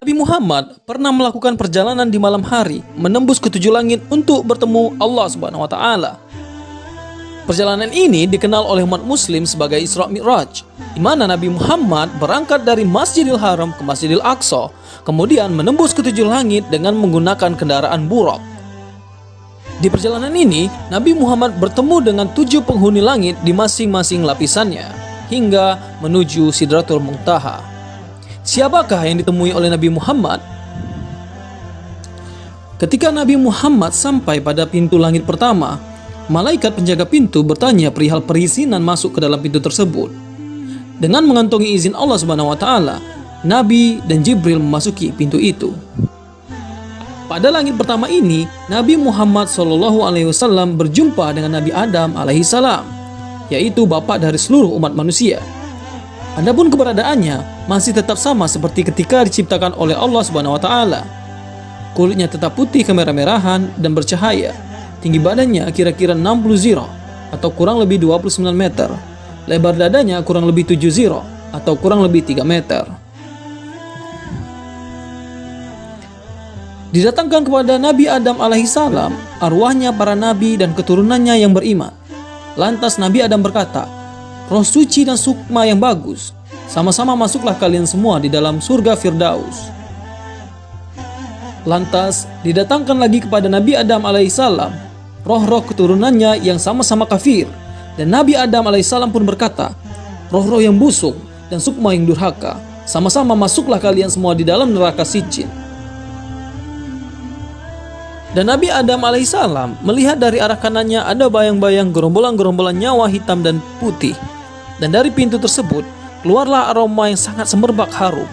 Nabi Muhammad pernah melakukan perjalanan di malam hari menembus ketujuh langit untuk bertemu Allah Subhanahu wa taala. Perjalanan ini dikenal oleh umat muslim sebagai Isra Mi'raj, di mana Nabi Muhammad berangkat dari Masjidil Haram ke Masjidil Aqsa, kemudian menembus ketujuh langit dengan menggunakan kendaraan buruk. Di perjalanan ini, Nabi Muhammad bertemu dengan tujuh penghuni langit di masing-masing lapisannya, hingga menuju Sidratul Muntaha. Siapakah yang ditemui oleh Nabi Muhammad? Ketika Nabi Muhammad sampai pada pintu langit pertama, malaikat penjaga pintu bertanya perihal perizinan masuk ke dalam pintu tersebut. Dengan mengantongi izin Allah Subhanahu wa taala, Nabi dan Jibril memasuki pintu itu. Pada langit pertama ini, Nabi Muhammad Shallallahu alaihi wasallam berjumpa dengan Nabi Adam alaihi salam, yaitu bapak dari seluruh umat manusia. Adapun keberadaannya masih tetap sama seperti ketika diciptakan oleh Allah Subhanahu wa taala. Kulitnya tetap putih kemerah-merahan dan bercahaya. Tinggi badannya kira-kira 60 ziro atau kurang lebih 29 meter. Lebar dadanya kurang lebih 7 ziro atau kurang lebih 3 meter. Didatangkan kepada Nabi Adam alaihissalam arwahnya para nabi dan keturunannya yang beriman. Lantas Nabi Adam berkata, roh suci dan sukma yang bagus. Sama-sama masuklah kalian semua di dalam surga Firdaus. Lantas didatangkan lagi kepada Nabi Adam alaihissalam roh-roh keturunannya yang sama-sama kafir. Dan Nabi Adam alaihissalam pun berkata, roh-roh yang busuk dan sukma yang durhaka, sama-sama masuklah kalian semua di dalam neraka sicin. Dan Nabi Adam alaihissalam melihat dari arah kanannya ada bayang-bayang gerombolan-gerombolan nyawa hitam dan putih dan dari pintu tersebut keluarlah aroma yang sangat semerbak harum.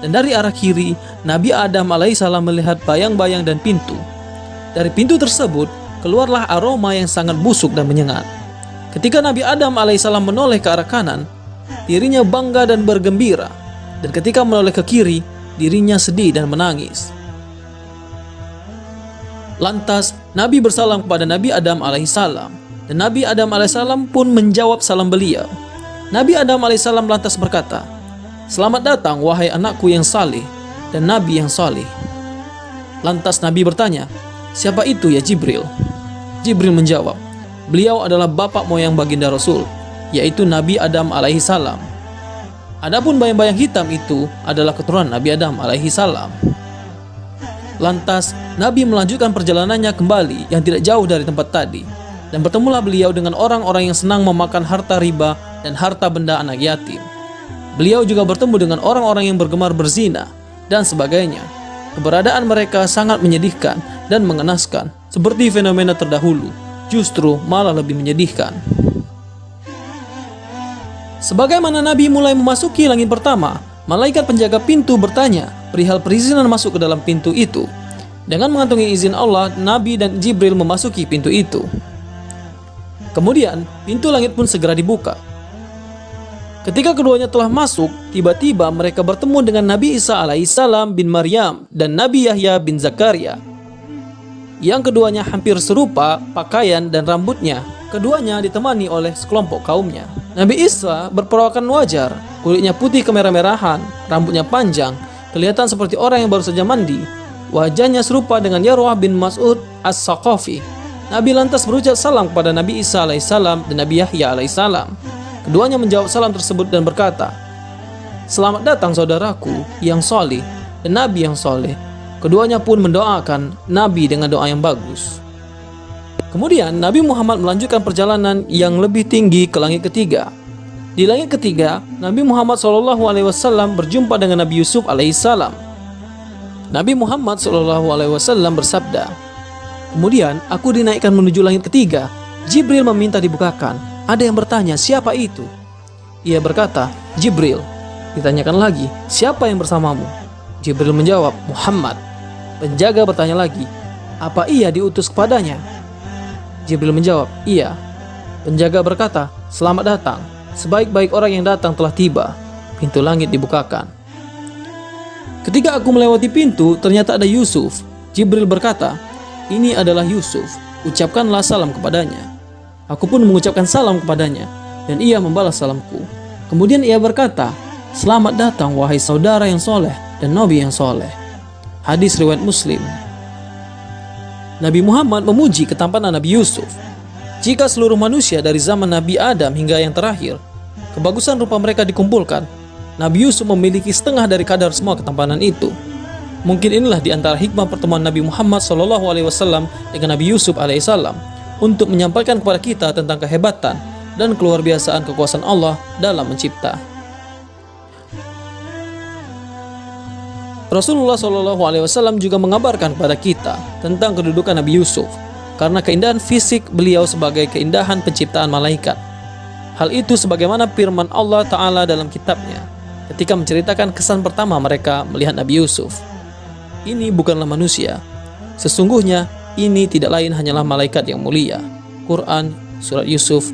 Dan dari arah kiri, Nabi Adam alaihissalam melihat bayang-bayang dan pintu. Dari pintu tersebut keluarlah aroma yang sangat busuk dan menyengat. Ketika Nabi Adam alaihissalam menoleh ke arah kanan, dirinya bangga dan bergembira. Dan ketika menoleh ke kiri, dirinya sedih dan menangis. Lantas Nabi bersalam kepada Nabi Adam alaihissalam dan Nabi Adam alaihissalam pun menjawab salam beliau. Nabi Adam alaihissalam lantas berkata, Selamat datang wahai anakku yang saleh dan Nabi yang saleh. Lantas Nabi bertanya, Siapa itu ya Jibril? Jibril menjawab, Beliau adalah bapak moyang baginda Rasul, yaitu Nabi Adam alaihissalam. Adapun bayang-bayang hitam itu adalah keturunan Nabi Adam alaihissalam. Lantas Nabi melanjutkan perjalanannya kembali yang tidak jauh dari tempat tadi dan bertemulah beliau dengan orang-orang yang senang memakan harta riba dan harta benda anak yatim. Beliau juga bertemu dengan orang-orang yang bergemar berzina dan sebagainya. Keberadaan mereka sangat menyedihkan dan mengenaskan, seperti fenomena terdahulu, justru malah lebih menyedihkan. Sebagaimana Nabi mulai memasuki langit pertama, malaikat penjaga pintu bertanya perihal perizinan masuk ke dalam pintu itu. Dengan mengantongi izin Allah, Nabi dan Jibril memasuki pintu itu. Kemudian, pintu langit pun segera dibuka Ketika keduanya telah masuk, tiba-tiba mereka bertemu dengan Nabi Isa alaihissalam bin Maryam dan Nabi Yahya bin Zakaria. Yang keduanya hampir serupa pakaian dan rambutnya. Keduanya ditemani oleh sekelompok kaumnya. Nabi Isa berperawakan wajar, kulitnya putih kemerah-merahan, rambutnya panjang, kelihatan seperti orang yang baru saja mandi. Wajahnya serupa dengan Yarwah bin Mas'ud As-Saqafi. Nabi lantas berucap salam kepada Nabi Isa alaihissalam dan Nabi Yahya alaihissalam. Keduanya menjawab salam tersebut dan berkata, Selamat datang saudaraku yang soleh dan Nabi yang soleh. Keduanya pun mendoakan Nabi dengan doa yang bagus. Kemudian Nabi Muhammad melanjutkan perjalanan yang lebih tinggi ke langit ketiga. Di langit ketiga, Nabi Muhammad SAW berjumpa dengan Nabi Yusuf alaihissalam. Nabi Muhammad SAW bersabda, Kemudian aku dinaikkan menuju langit ketiga. Jibril meminta dibukakan. Ada yang bertanya, siapa itu? Ia berkata, Jibril. Ditanyakan lagi, siapa yang bersamamu? Jibril menjawab, Muhammad. Penjaga bertanya lagi, apa ia diutus kepadanya? Jibril menjawab, iya. Penjaga berkata, selamat datang. Sebaik-baik orang yang datang telah tiba. Pintu langit dibukakan. Ketika aku melewati pintu, ternyata ada Yusuf. Jibril berkata, ini adalah Yusuf. Ucapkanlah salam kepadanya. Aku pun mengucapkan salam kepadanya, dan ia membalas salamku. Kemudian ia berkata, Selamat datang wahai saudara yang soleh dan Nabi yang soleh. Hadis riwayat Muslim. Nabi Muhammad memuji ketampanan Nabi Yusuf. Jika seluruh manusia dari zaman Nabi Adam hingga yang terakhir, kebagusan rupa mereka dikumpulkan, Nabi Yusuf memiliki setengah dari kadar semua ketampanan itu. Mungkin inilah di antara hikmah pertemuan Nabi Muhammad SAW dengan Nabi Yusuf alaihissalam untuk menyampaikan kepada kita tentang kehebatan dan keluar biasaan kekuasaan Allah dalam mencipta. Rasulullah SAW juga mengabarkan kepada kita tentang kedudukan Nabi Yusuf karena keindahan fisik beliau sebagai keindahan penciptaan malaikat. Hal itu sebagaimana firman Allah Ta'ala dalam kitabnya ketika menceritakan kesan pertama mereka melihat Nabi Yusuf. Ini bukanlah manusia. Sesungguhnya ini tidak lain hanyalah malaikat yang mulia. Quran Surat Yusuf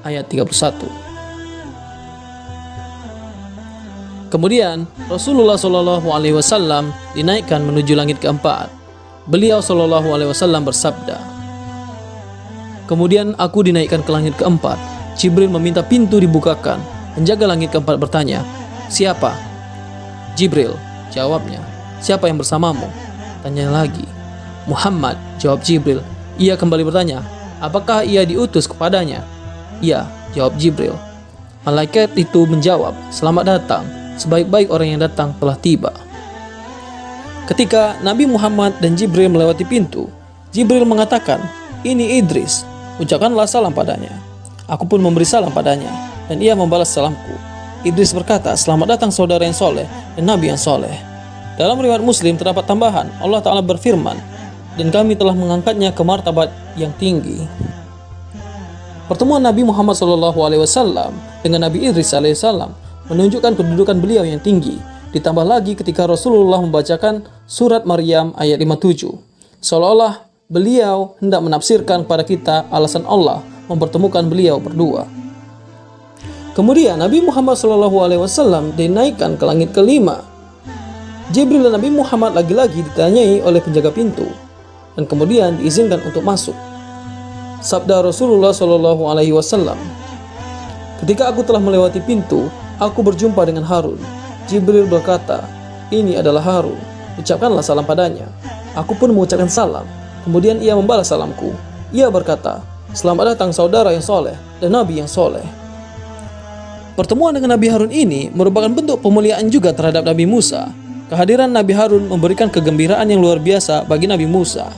ayat 31 Kemudian Rasulullah Shallallahu Alaihi Wasallam dinaikkan menuju langit keempat. Beliau Shallallahu Alaihi Wasallam bersabda, Kemudian aku dinaikkan ke langit keempat. Jibril meminta pintu dibukakan. Penjaga langit keempat bertanya, Siapa? Jibril, jawabnya. Siapa yang bersamamu? Tanya lagi. Muhammad, jawab Jibril. Ia kembali bertanya, apakah ia diutus kepadanya? Iya, jawab Jibril. Malaikat itu menjawab, selamat datang sebaik-baik orang yang datang telah tiba. Ketika Nabi Muhammad dan Jibril melewati pintu, Jibril mengatakan, ini Idris, ucapkanlah salam padanya. Aku pun memberi salam padanya, dan ia membalas salamku. Idris berkata, selamat datang saudara yang soleh dan Nabi yang soleh. Dalam riwayat Muslim terdapat tambahan, Allah Ta'ala berfirman, dan kami telah mengangkatnya ke martabat yang tinggi. Pertemuan Nabi Muhammad SAW dengan Nabi Idris alaihissalam menunjukkan kedudukan beliau yang tinggi. Ditambah lagi ketika Rasulullah membacakan surat Maryam ayat 57. Seolah-olah beliau hendak menafsirkan kepada kita alasan Allah mempertemukan beliau berdua. Kemudian Nabi Muhammad SAW dinaikkan ke langit kelima. Jibril dan Nabi Muhammad lagi-lagi ditanyai oleh penjaga pintu dan kemudian diizinkan untuk masuk. Sabda Rasulullah SAW, Ketika aku telah melewati pintu, Aku berjumpa dengan Harun. Jibril berkata, ini adalah Harun. Ucapkanlah salam padanya. Aku pun mengucapkan salam. Kemudian ia membalas salamku. Ia berkata, Selamat datang saudara yang soleh dan Nabi yang soleh. Pertemuan dengan Nabi Harun ini merupakan bentuk pemuliaan juga terhadap Nabi Musa. Kehadiran Nabi Harun memberikan kegembiraan yang luar biasa bagi Nabi Musa.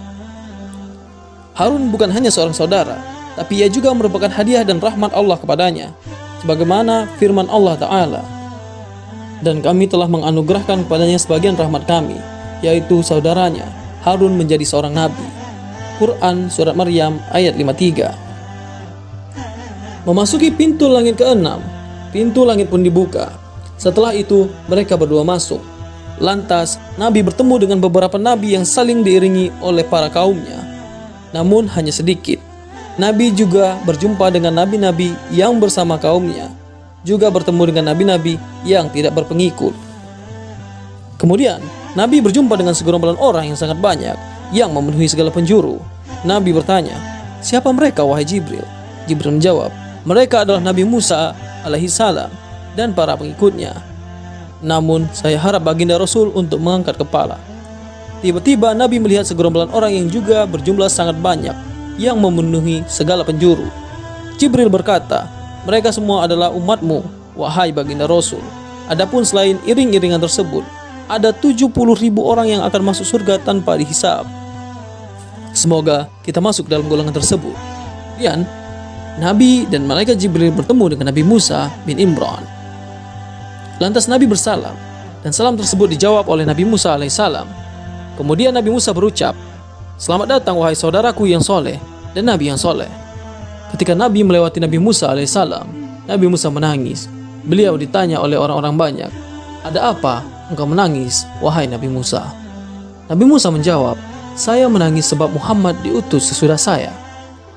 Harun bukan hanya seorang saudara, tapi ia juga merupakan hadiah dan rahmat Allah kepadanya sebagaimana firman Allah Ta'ala. Dan kami telah menganugerahkan kepadanya sebagian rahmat kami yaitu saudaranya Harun menjadi seorang nabi. Quran Surat Maryam ayat 53 Memasuki pintu langit keenam pintu langit pun dibuka. Setelah itu mereka berdua masuk Lantas Nabi bertemu dengan beberapa nabi yang saling diiringi oleh para kaumnya namun hanya sedikit Nabi juga berjumpa dengan nabi-nabi yang bersama kaumnya, juga bertemu dengan nabi-nabi yang tidak berpengikut. Kemudian, Nabi berjumpa dengan segerombolan orang yang sangat banyak yang memenuhi segala penjuru. Nabi bertanya, "Siapa mereka wahai Jibril?" Jibril menjawab, "Mereka adalah Nabi Musa alaihi salam dan para pengikutnya." Namun, saya harap baginda Rasul untuk mengangkat kepala. Tiba-tiba Nabi melihat segerombolan orang yang juga berjumlah sangat banyak yang memenuhi segala penjuru. Jibril berkata, mereka semua adalah umatmu, wahai baginda Rasul. Adapun selain iring-iringan tersebut, ada 70 ribu orang yang akan masuk surga tanpa dihisap. Semoga kita masuk dalam golongan tersebut. Kemudian, Nabi dan Malaikat Jibril bertemu dengan Nabi Musa bin Imran. Lantas Nabi bersalam, dan salam tersebut dijawab oleh Nabi Musa alaihissalam. Kemudian Nabi Musa berucap, Selamat datang wahai saudaraku yang soleh dan Nabi yang soleh. Ketika Nabi melewati Nabi Musa alaihissalam, Nabi Musa menangis. Beliau ditanya oleh orang-orang banyak, ada apa engkau menangis, wahai Nabi Musa? Nabi Musa menjawab, saya menangis sebab Muhammad diutus sesudah saya.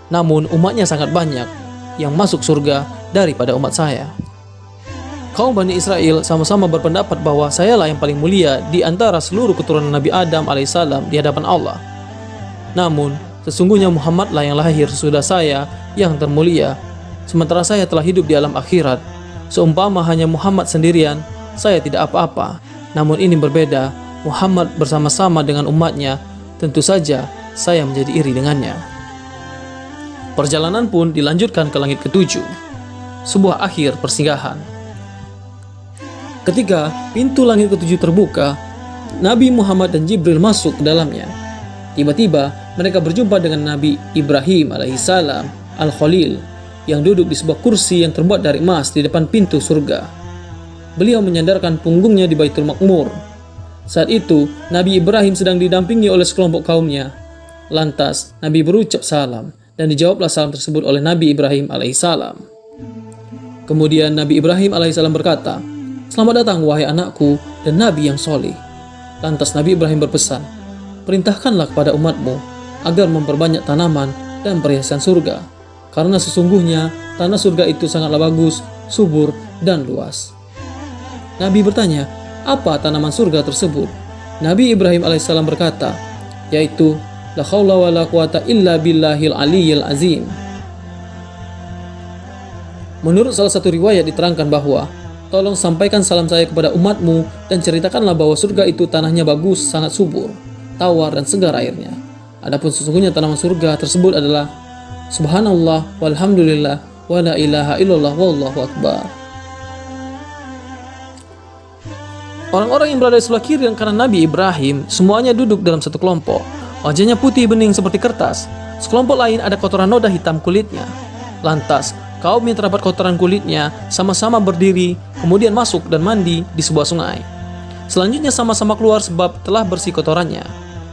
Namun umatnya sangat banyak yang masuk surga daripada umat saya. Kaum Bani Israel sama-sama berpendapat bahwa sayalah yang paling mulia di antara seluruh keturunan Nabi Adam alaihissalam di hadapan Allah. Namun, sesungguhnya Muhammadlah yang lahir sesudah saya yang termulia, sementara saya telah hidup di alam akhirat. Seumpama hanya Muhammad sendirian, saya tidak apa-apa. Namun ini berbeda, Muhammad bersama-sama dengan umatnya, tentu saja saya menjadi iri dengannya. Perjalanan pun dilanjutkan ke langit ketujuh, sebuah akhir persinggahan. Ketika pintu langit ketujuh terbuka, Nabi Muhammad dan Jibril masuk ke dalamnya. Tiba-tiba mereka berjumpa dengan Nabi Ibrahim alaihissalam al-Khalil yang duduk di sebuah kursi yang terbuat dari emas di depan pintu surga. Beliau menyandarkan punggungnya di Baitul Makmur. Saat itu, Nabi Ibrahim sedang didampingi oleh sekelompok kaumnya. Lantas, Nabi berucap salam dan dijawablah salam tersebut oleh Nabi Ibrahim alaihissalam. Kemudian Nabi Ibrahim alaihissalam berkata, Selamat datang wahai anakku dan Nabi yang soleh. Lantas Nabi Ibrahim berpesan, Perintahkanlah kepada umatmu agar memperbanyak tanaman dan perhiasan surga, karena sesungguhnya tanah surga itu sangatlah bagus, subur, dan luas. Nabi bertanya, apa tanaman surga tersebut? Nabi Ibrahim alaihissalam berkata, yaitu la khawla wa la quwata illa billahil aliyyil azim. Menurut salah satu riwayat diterangkan bahwa tolong sampaikan salam saya kepada umatmu dan ceritakanlah bahwa surga itu tanahnya bagus, sangat subur tawar, dan segar airnya. Adapun sesungguhnya tanaman surga tersebut adalah Subhanallah walhamdulillah wa la ilaha illallah wallahu akbar. Orang-orang yang berada di sebelah kiri dan kanan Nabi Ibrahim semuanya duduk dalam satu kelompok. Wajahnya putih bening seperti kertas. Sekelompok lain ada kotoran noda hitam kulitnya. Lantas, kaum yang terdapat kotoran kulitnya sama-sama berdiri, kemudian masuk dan mandi di sebuah sungai. Selanjutnya sama-sama keluar sebab telah bersih kotorannya.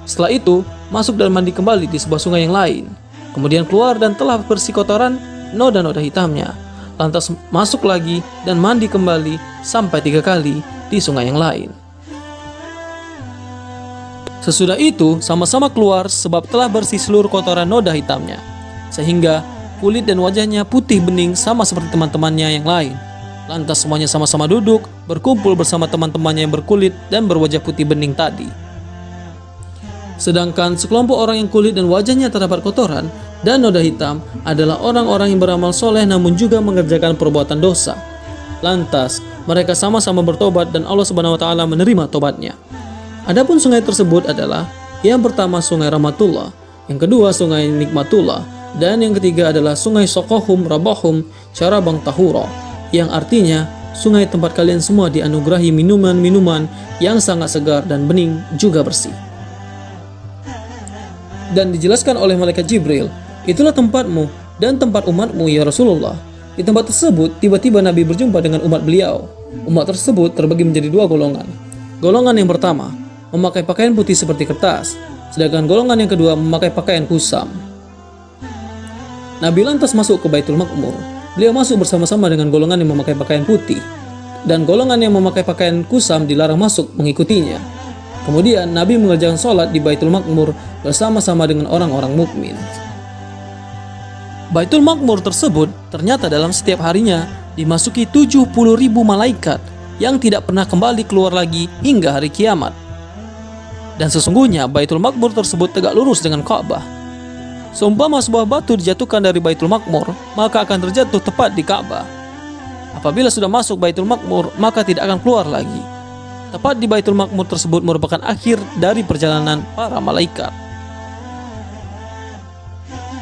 Setelah itu, masuk dan mandi kembali di sebuah sungai yang lain. Kemudian keluar dan telah bersih kotoran noda-noda hitamnya. Lantas masuk lagi dan mandi kembali sampai tiga kali di sungai yang lain. Sesudah itu, sama-sama keluar sebab telah bersih seluruh kotoran noda hitamnya. Sehingga kulit dan wajahnya putih bening sama seperti teman-temannya yang lain. Lantas semuanya sama-sama duduk, berkumpul bersama teman-temannya yang berkulit dan berwajah putih bening tadi. Sedangkan sekelompok orang yang kulit dan wajahnya terdapat kotoran dan noda hitam adalah orang-orang yang beramal soleh namun juga mengerjakan perbuatan dosa. Lantas, mereka sama-sama bertobat dan Allah Subhanahu wa taala menerima tobatnya. Adapun sungai tersebut adalah yang pertama sungai Rahmatullah, yang kedua sungai Nikmatullah, dan yang ketiga adalah sungai Sokohum Rabahum Carabang Tahura, yang artinya sungai tempat kalian semua dianugerahi minuman-minuman yang sangat segar dan bening juga bersih dan dijelaskan oleh malaikat Jibril, itulah tempatmu dan tempat umatmu ya Rasulullah. Di tempat tersebut, tiba-tiba Nabi berjumpa dengan umat beliau. Umat tersebut terbagi menjadi dua golongan. Golongan yang pertama, memakai pakaian putih seperti kertas, sedangkan golongan yang kedua memakai pakaian kusam. Nabi lantas masuk ke Baitul Makmur. Beliau masuk bersama-sama dengan golongan yang memakai pakaian putih, dan golongan yang memakai pakaian kusam dilarang masuk mengikutinya. Kemudian Nabi mengerjakan sholat di Baitul Makmur bersama-sama dengan orang-orang mukmin. Baitul Makmur tersebut ternyata dalam setiap harinya dimasuki 70 ribu malaikat yang tidak pernah kembali keluar lagi hingga hari kiamat. Dan sesungguhnya Baitul Makmur tersebut tegak lurus dengan Ka'bah. Seumpama sebuah batu dijatuhkan dari Baitul Makmur, maka akan terjatuh tepat di Ka'bah. Apabila sudah masuk Baitul Makmur, maka tidak akan keluar lagi. Tepat di Baitul Makmur tersebut merupakan akhir dari perjalanan para malaikat.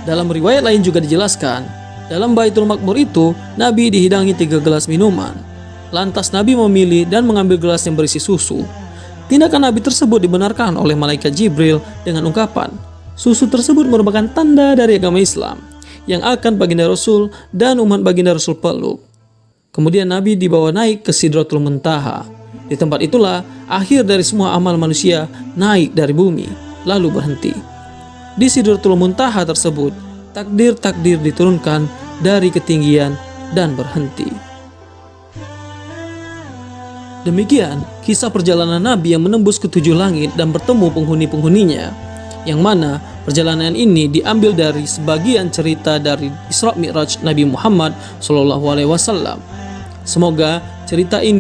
Dalam riwayat lain juga dijelaskan, dalam Baitul Makmur itu, Nabi dihidangi tiga gelas minuman. Lantas Nabi memilih dan mengambil gelas yang berisi susu. Tindakan Nabi tersebut dibenarkan oleh malaikat Jibril dengan ungkapan, susu tersebut merupakan tanda dari agama Islam yang akan baginda Rasul dan umat baginda Rasul peluk. Kemudian Nabi dibawa naik ke Sidratul Muntaha. Di tempat itulah akhir dari semua amal manusia naik dari bumi, lalu berhenti. Di Sidratul Muntaha tersebut, takdir-takdir diturunkan dari ketinggian dan berhenti. Demikian kisah perjalanan Nabi yang menembus ketujuh langit dan bertemu penghuni-penghuninya, yang mana perjalanan ini diambil dari sebagian cerita dari Isra Mi'raj Nabi Muhammad SAW. Semoga cerita ini